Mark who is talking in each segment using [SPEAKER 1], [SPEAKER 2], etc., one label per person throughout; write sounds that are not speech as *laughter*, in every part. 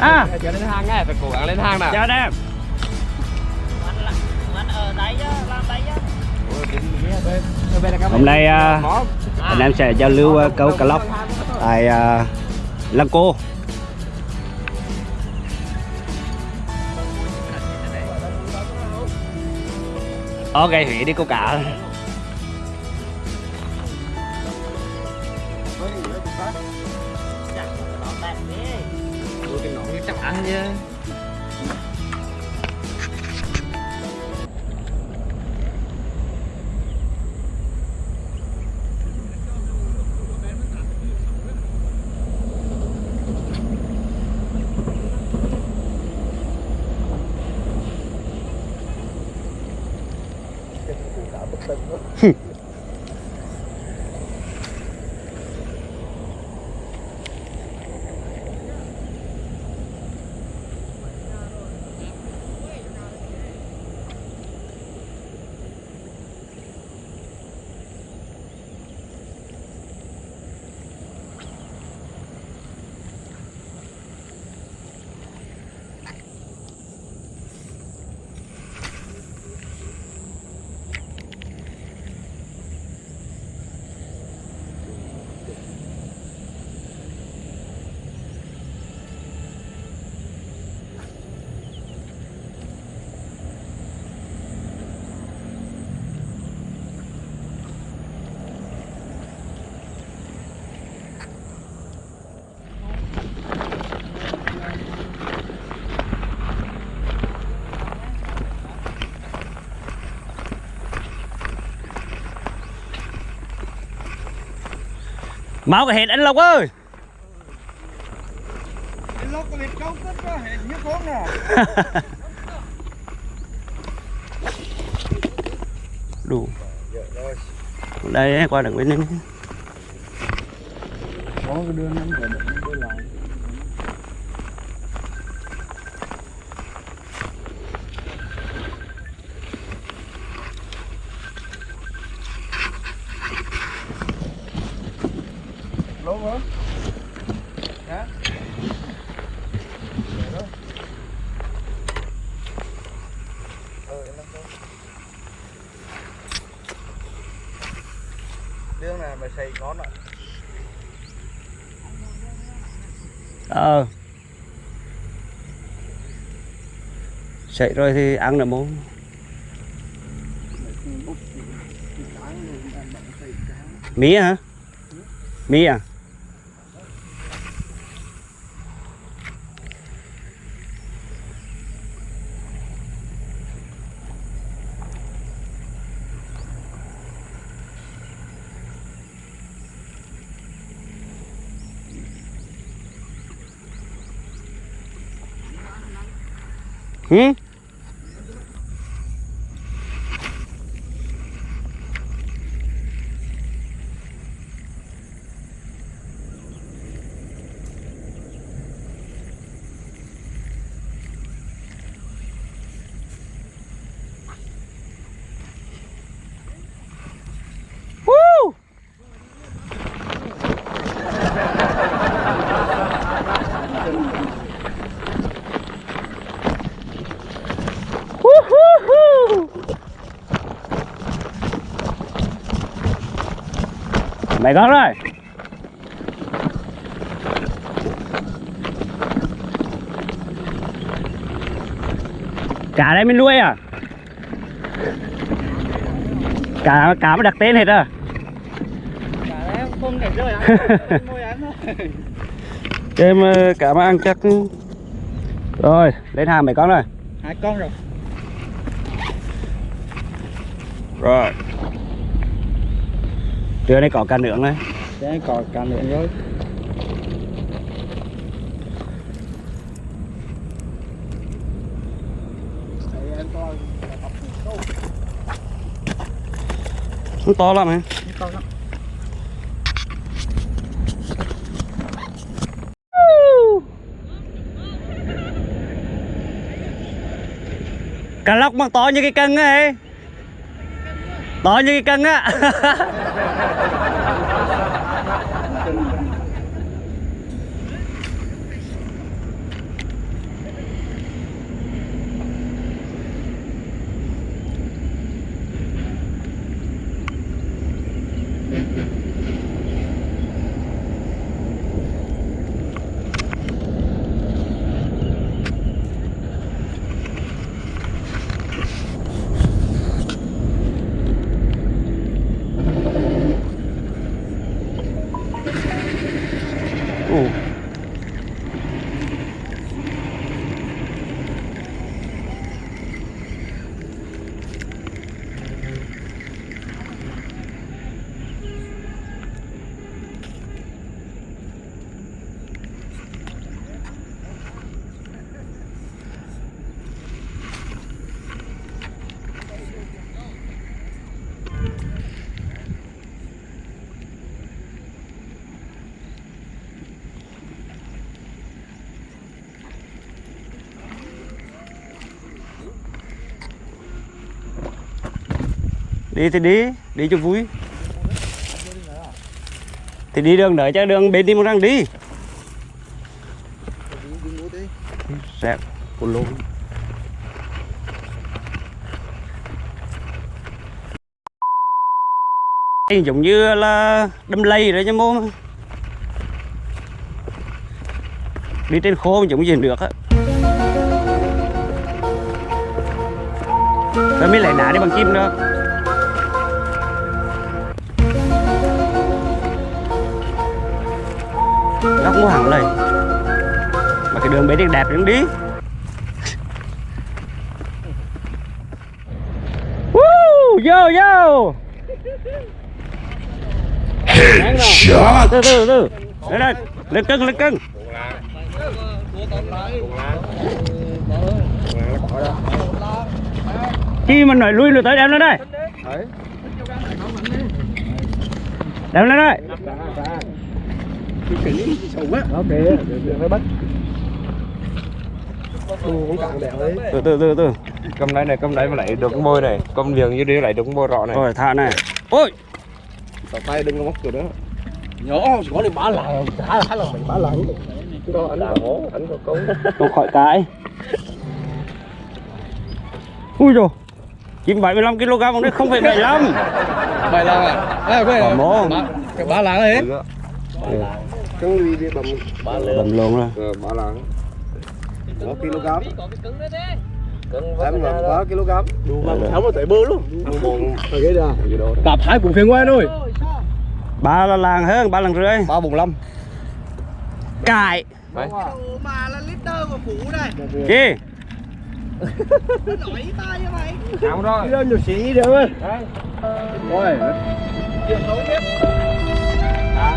[SPEAKER 1] à.
[SPEAKER 2] Chờ lên hang nghe, phải cố gắng lên hang nào.
[SPEAKER 1] chào anh em.
[SPEAKER 3] Anh ở đấy chứ, làm đấy chứ.
[SPEAKER 1] hôm nay à, anh em sẽ giao lưu à, câu cá lóc tại à, lăng cô. Ok hủy đi câu cá
[SPEAKER 2] chắc ăn chứ. *laughs*
[SPEAKER 1] máu cái hệt anh lộc ơi.
[SPEAKER 2] Lúc có việc câu kết có hệ như khốn nè. *laughs*
[SPEAKER 1] đủ. Đây qua đằng bên đây
[SPEAKER 2] Có cái đưa nó về được nó đưa lại. Lố hả? Hả? Trước này mà xây ngon rồi
[SPEAKER 1] ờ. Chạy rồi thì ăn là món mía hả? Mía à? Hmm? Mày con rồi Cá đây mình nuôi à Cá, cá mà đặt tên hết à
[SPEAKER 2] không thể rơi ăn. Môi ăn thôi.
[SPEAKER 1] Em ờ, cá mà ăn chắc Rồi lên hàng mấy con rồi
[SPEAKER 2] Hai con rồi.
[SPEAKER 1] Rồi Trưa nay có cá nướng này
[SPEAKER 2] Đây còn cả nữa rồi. Đây em coi.
[SPEAKER 1] Không to lắm hả. Cá lóc mà to như cái cân ấy To như cái cân á. *laughs* đi, thì đi đi cho vui. Thì đi đường đợi cho đường bên đi một răng đi. Sẹp của lô Đây giống như là đâm lây rồi chứ, mô. Đi trên khô giống gì được á. Rồi mới lại nã đi bằng kim nó cũng có hẳn lên mà cái đường bể đẹp đẹp đi Woo, yo yo Headshot. Từ từ từ. Đây đây, lên cưng lên cưng. Khi mình nói lui lùi tới đem lên đây. Đem lên đây từ từ từ từ.
[SPEAKER 3] Cầm này này cầm này mà lại được cái môi này. Cầm liền như đi lại được cái môi rõ này.
[SPEAKER 1] Rồi thả này. Ôi!
[SPEAKER 3] Tao tay đừng có móc kiểu đó.
[SPEAKER 4] Nhỏ có đi bả lại thả thả lần mày bả lại
[SPEAKER 3] có anh có anh có câu
[SPEAKER 1] không khỏi cái. Ui rồi chim 75 kg bằng đấy không phải 75
[SPEAKER 4] mày là à? Quên
[SPEAKER 1] Bỏ mồm.
[SPEAKER 4] cái bả lại đấy
[SPEAKER 3] cân đi đi bầm
[SPEAKER 1] bầm luôn rồi
[SPEAKER 3] ờ bả lạng có kg em là có kg
[SPEAKER 4] đủ mà tháo mà tới bơ luôn.
[SPEAKER 3] Đó
[SPEAKER 4] đạp hai cùng phiền quen thôi.
[SPEAKER 1] Ba là làng hơn ba lần rưỡi?
[SPEAKER 3] Ba bùng lâm.
[SPEAKER 1] Cài.
[SPEAKER 5] Mà là tơ mà phủ này
[SPEAKER 1] chi
[SPEAKER 5] nổi tay cho mày
[SPEAKER 3] áo rồi
[SPEAKER 4] đâu nhiều xí được ơi. Rồi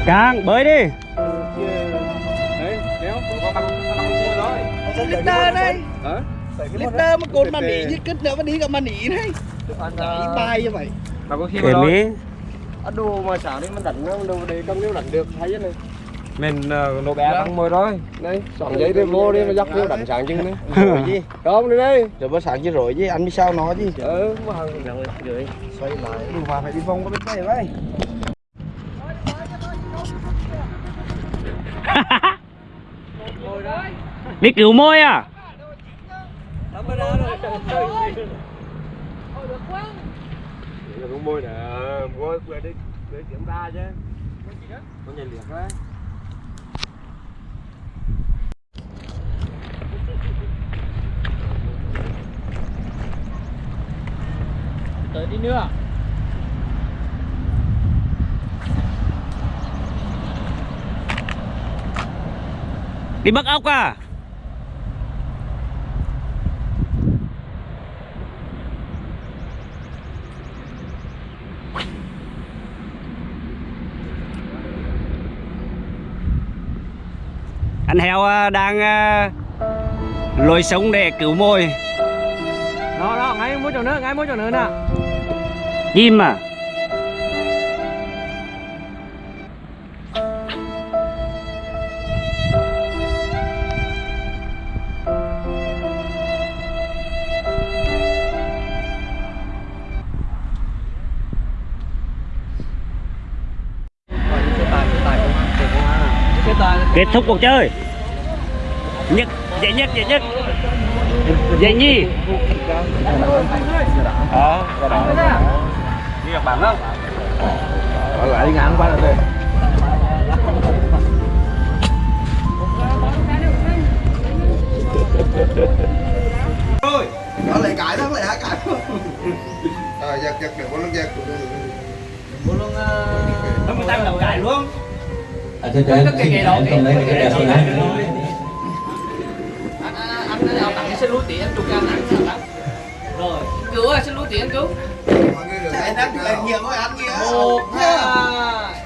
[SPEAKER 1] càng bơi đi
[SPEAKER 5] tơ đây. tơ mà cồn mà nỉ như kích nữa mà đi cả mà nỉ này nỉ tay cho mày
[SPEAKER 3] mà có khi
[SPEAKER 1] để
[SPEAKER 3] mà
[SPEAKER 1] mỹ
[SPEAKER 3] anh đồ mà xả đi mình đánh nó đồ đây trong nếu đánh được thấy này. Mình uh, nổ bé bằng môi rồi đây soạn giấy đi vô đi mà dắt vô đánh sáng chân đấy rồi gì? Không đi đây.
[SPEAKER 5] Rồi bữa sáng chứ rồi chứ anh biết sao nó chứ?
[SPEAKER 3] Ừ mà hàng rồi rồi
[SPEAKER 5] xoay lại. Đủ mà phải đi vòng có biết đây vậy
[SPEAKER 1] đi cứu môi à?
[SPEAKER 3] Môi nè về đi để kiểm tra chứ con nhảy liệt đấy
[SPEAKER 4] tới đi nữa
[SPEAKER 1] đi bắt ốc à anh heo à, đang à, lôi sống để cứu môi.
[SPEAKER 4] Đó đó ngay mỗi chỗ nữa ngay mỗi chỗ nữa nè.
[SPEAKER 1] Chim à kết thúc cuộc chơi. Nhất dễ nhất dễ nhất. Dễ nhi
[SPEAKER 3] đó
[SPEAKER 1] đi gặp bạn không?
[SPEAKER 3] Ở lại đi ngang qua đây.
[SPEAKER 5] Nó lại cãi đó lại hả cãi
[SPEAKER 3] à giật giật được con nó giật.
[SPEAKER 1] Nó mới tăng đầu cài luôn
[SPEAKER 6] À, thế thế,
[SPEAKER 4] cái cây đó,
[SPEAKER 6] cái đẹp rồi đấy.
[SPEAKER 4] anh anh anh xin lúa tiền anh chụp anh anh rồi. Cứu ơi xin lúa tiền cứu
[SPEAKER 5] chạy nát lại nhiều thôi ăn kia
[SPEAKER 4] một hai